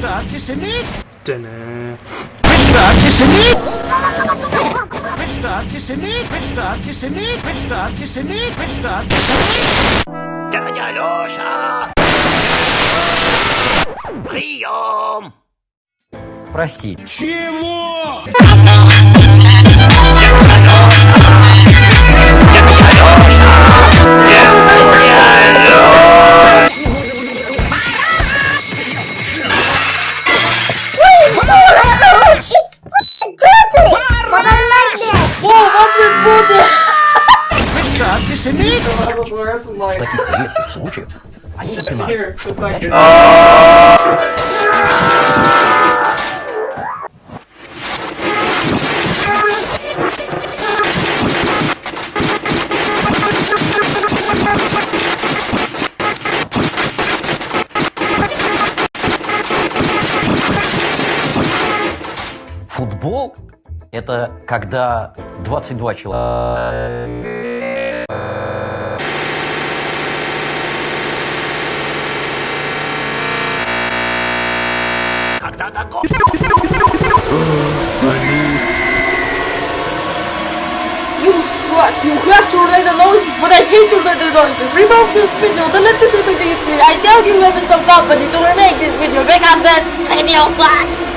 Du Antisemit? Bist du Antisemit? Bist du Antisemit? Bist du Antisemit? Bist du Antisemit? Bist du Antisemit? Дядя Леша! Прием! Прости. It's Antisemit? В таких редких случаях они напоминают, Футбол – это когда 22 человека You suck! You have to relate the noises, but I hate to relate the noises! Remove this video, delete this video! I tell you have some company to remake this video because this video sucks!